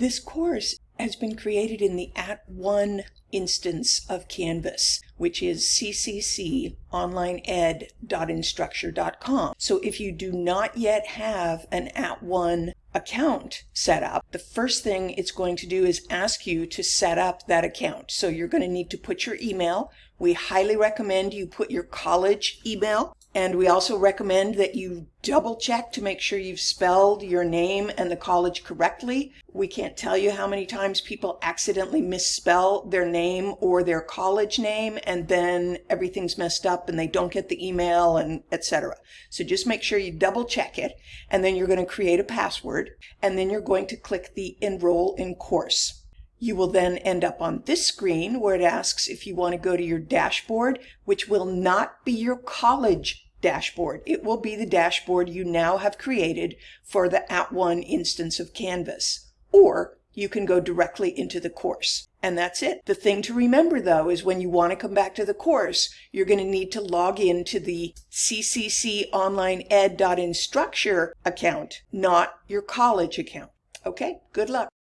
This course has been created in the At One instance of Canvas, which is ccconlineed.instructure.com. So if you do not yet have an At One account set up, the first thing it's going to do is ask you to set up that account. So you're going to need to put your email. We highly recommend you put your college email and we also recommend that you double check to make sure you've spelled your name and the college correctly. We can't tell you how many times people accidentally misspell their name or their college name and then everything's messed up and they don't get the email and etc. So just make sure you double check it and then you're going to create a password and then you're going to click the enroll in course. You will then end up on this screen where it asks if you want to go to your dashboard, which will not be your college dashboard. It will be the dashboard you now have created for the At One instance of Canvas. Or you can go directly into the course. And that's it. The thing to remember though is when you want to come back to the course, you're going to need to log into the ccconlineed.instructure account, not your college account. Okay, good luck.